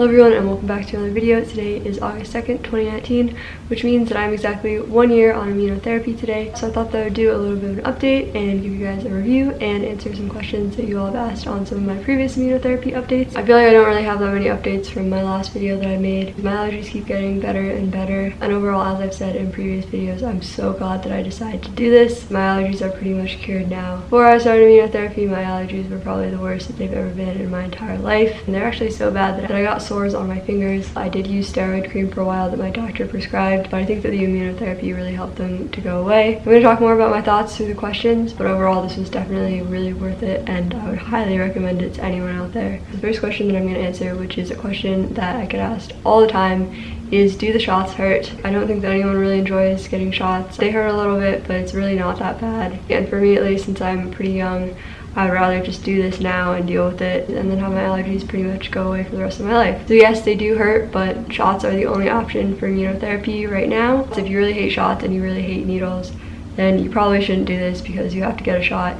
Hello everyone and welcome back to another video. Today is August 2nd, 2019, which means that I'm exactly one year on immunotherapy today. So I thought that I would do a little bit of an update and give you guys a review and answer some questions that you all have asked on some of my previous immunotherapy updates. I feel like I don't really have that many updates from my last video that I made. My allergies keep getting better and better and overall as I've said in previous videos, I'm so glad that I decided to do this. My allergies are pretty much cured now. Before I started immunotherapy, my allergies were probably the worst that they've ever been in my entire life and they're actually so bad that I got sores on my fingers. I did use steroid cream for a while that my doctor prescribed, but I think that the immunotherapy really helped them to go away. I'm going to talk more about my thoughts through the questions, but overall this was definitely really worth it and I would highly recommend it to anyone out there. The first question that I'm going to answer, which is a question that I get asked all the time, is do the shots hurt? I don't think that anyone really enjoys getting shots. They hurt a little bit, but it's really not that bad. And for me at least, since I'm pretty young, I'd rather just do this now and deal with it and then have my allergies pretty much go away for the rest of my life. So yes, they do hurt, but shots are the only option for immunotherapy right now. So if you really hate shots and you really hate needles, then you probably shouldn't do this because you have to get a shot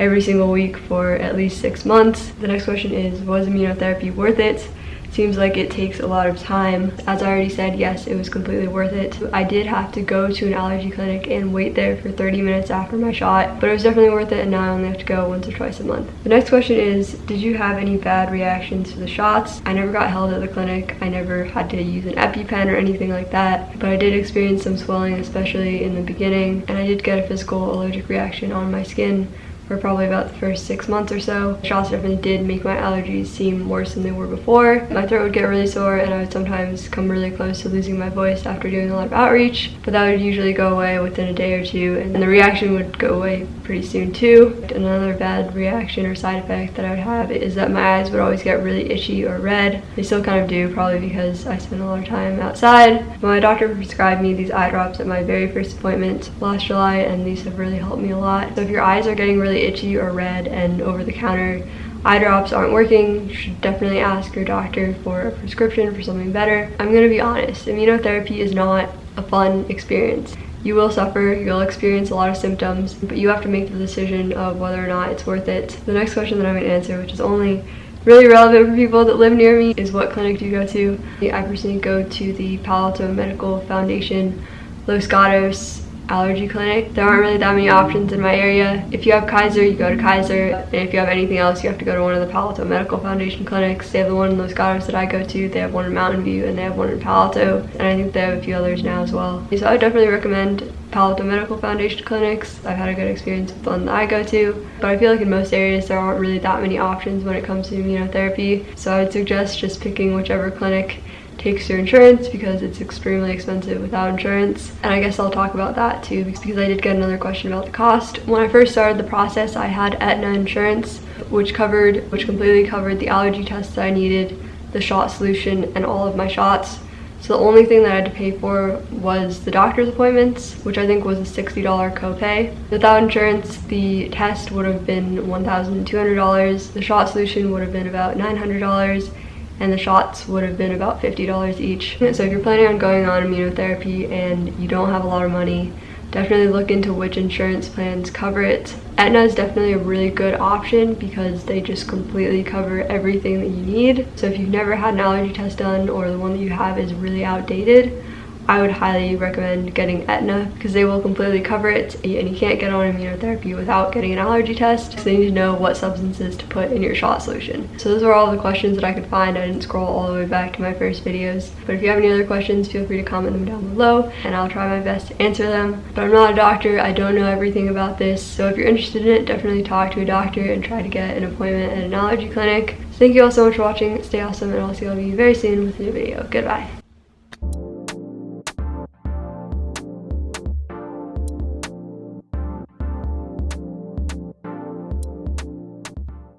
every single week for at least six months. The next question is, was immunotherapy worth it? Seems like it takes a lot of time. As I already said, yes, it was completely worth it. I did have to go to an allergy clinic and wait there for 30 minutes after my shot, but it was definitely worth it and now I only have to go once or twice a month. The next question is, did you have any bad reactions to the shots? I never got held at the clinic. I never had to use an EpiPen or anything like that, but I did experience some swelling, especially in the beginning, and I did get a physical allergic reaction on my skin for probably about the first six months or so. Shots definitely did make my allergies seem worse than they were before. My throat would get really sore and I would sometimes come really close to losing my voice after doing a lot of outreach, but that would usually go away within a day or two and the reaction would go away pretty soon too. Another bad reaction or side effect that I would have is that my eyes would always get really itchy or red. They still kind of do, probably because I spend a lot of time outside. My doctor prescribed me these eye drops at my very first appointment last July and these have really helped me a lot. So if your eyes are getting really itchy or red and over-the-counter eye drops aren't working, you should definitely ask your doctor for a prescription for something better. I'm gonna be honest, immunotherapy is not a fun experience. You will suffer, you'll experience a lot of symptoms, but you have to make the decision of whether or not it's worth it. The next question that I'm gonna answer, which is only really relevant for people that live near me, is what clinic do you go to? I personally go to the Palo Alto Medical Foundation Los Gatos allergy clinic. There aren't really that many options in my area. If you have Kaiser, you go to Kaiser. And if you have anything else, you have to go to one of the Palo Alto Medical Foundation clinics. They have the one in Los Gatos that I go to. They have one in Mountain View and they have one in Palo Alto. And I think they have a few others now as well. So I definitely recommend Palo Alto Medical Foundation clinics. I've had a good experience with the one that I go to, but I feel like in most areas there aren't really that many options when it comes to immunotherapy. So I would suggest just picking whichever clinic takes your insurance because it's extremely expensive without insurance. And I guess I'll talk about that too because I did get another question about the cost. When I first started the process, I had Aetna insurance, which covered, which completely covered the allergy tests that I needed, the shot solution, and all of my shots. So the only thing that I had to pay for was the doctor's appointments, which I think was a $60 copay. Without insurance, the test would have been $1,200. The shot solution would have been about $900 and the shots would have been about $50 each. So if you're planning on going on immunotherapy and you don't have a lot of money, definitely look into which insurance plans cover it. Aetna is definitely a really good option because they just completely cover everything that you need. So if you've never had an allergy test done or the one that you have is really outdated, I would highly recommend getting Aetna because they will completely cover it and you can't get on immunotherapy without getting an allergy test. So they need to know what substances to put in your shot solution. So those are all the questions that I could find. I didn't scroll all the way back to my first videos. But if you have any other questions, feel free to comment them down below and I'll try my best to answer them. But I'm not a doctor. I don't know everything about this. So if you're interested in it, definitely talk to a doctor and try to get an appointment at an allergy clinic. thank you all so much for watching. Stay awesome and I'll see all of you very soon with a new video. Goodbye.